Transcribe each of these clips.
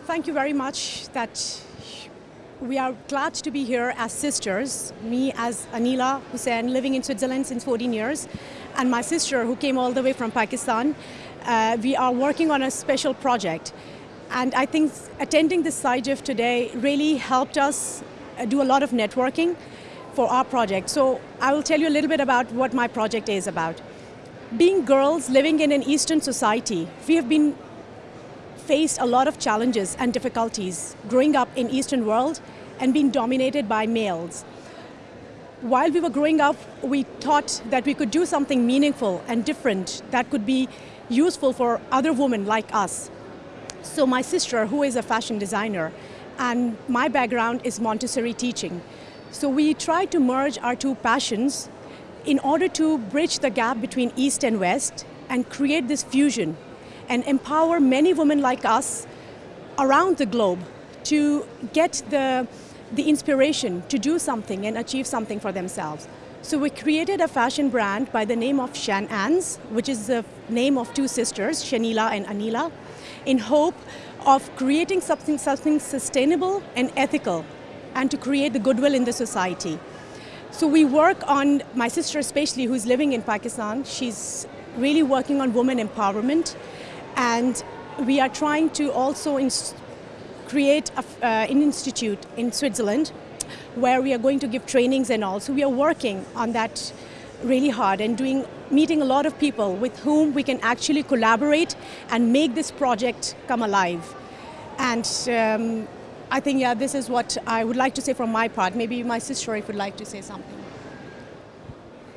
thank you very much that we are glad to be here as sisters. Me as Anila Hussain, living in Switzerland since 14 years, and my sister who came all the way from Pakistan. Uh, we are working on a special project. And I think attending this SIGEF today really helped us uh, do a lot of networking for our project. So I will tell you a little bit about what my project is about. Being girls living in an Eastern society, we have been faced a lot of challenges and difficulties growing up in Eastern world and being dominated by males. While we were growing up, we thought that we could do something meaningful and different that could be useful for other women like us. So my sister, who is a fashion designer, and my background is Montessori teaching. So we tried to merge our two passions in order to bridge the gap between East and West and create this fusion and empower many women like us around the globe to get the, the inspiration to do something and achieve something for themselves. So we created a fashion brand by the name of Shan Ans, which is the name of two sisters, Shanila and Anila, in hope of creating something, something sustainable and ethical and to create the goodwill in the society. So we work on, my sister especially who's living in Pakistan, she's really working on women empowerment and we are trying to also create a, uh, an institute in Switzerland where we are going to give trainings and all. So we are working on that really hard and doing meeting a lot of people with whom we can actually collaborate and make this project come alive. And um, I think, yeah, this is what I would like to say from my part. Maybe my sister would like to say something.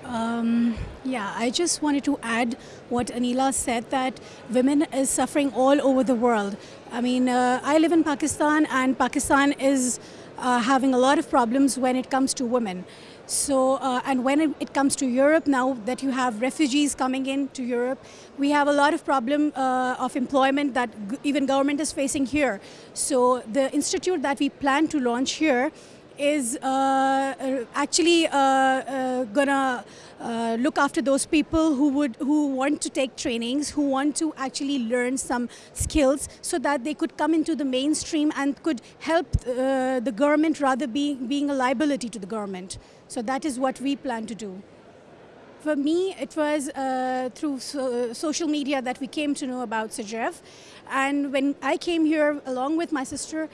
Um, yeah, I just wanted to add what Anila said that women is suffering all over the world. I mean, uh, I live in Pakistan and Pakistan is uh, having a lot of problems when it comes to women. So, uh, and when it, comes to Europe, now that you have refugees coming in to Europe, we have a lot of problem uh, of employment that even government is facing here. So the institute that we plan to launch here is uh, uh actually uh, gonna look after those people who would who want to take trainings, who want to actually learn some skills so that they could come into the mainstream and could help the government rather be, being a liability to the government. So that is what we plan to do. For me, it was uh, through so, social media that we came to know about SIGEF. And when I came here along with my sister,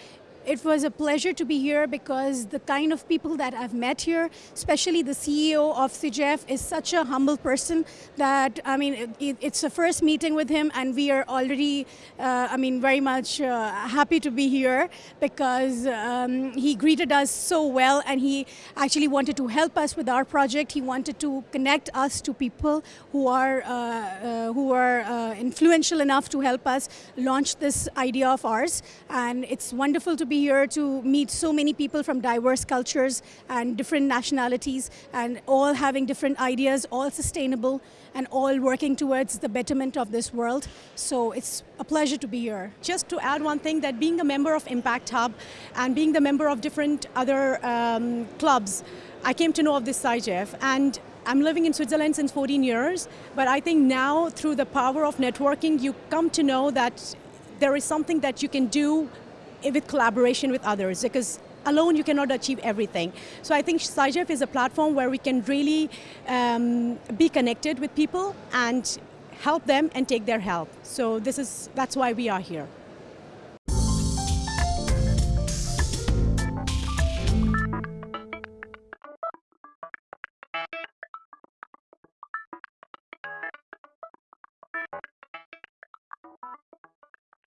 it was a pleasure to be here because the kind of people that I've met here, especially the CEO of SIGEF, is such a humble person that, I mean, it, it's the first meeting with him and we are already, uh, I mean, very much uh, happy to be here because um, he greeted us so well and he actually wanted to help us with our project. He wanted to connect us to people who are, uh, uh who are uh, influential enough to help us launch this idea of ours. And it's wonderful to be be here to meet so many people from diverse cultures and different nationalities and all having different ideas, all sustainable and all working towards the betterment of this world. So it's a pleasure to be here. Just to add one thing that being a member of Impact Hub and being the member of different other um, clubs, I came to know of this SIGEF and I'm living in Switzerland since 14 years, but I think now through the power of networking, you come to know that there is something that you can do with collaboration with others because alone you cannot achieve everything. So I think SIGEF is a platform where we can really um, be connected with people and help them and take their help. So this is, that's why we are here.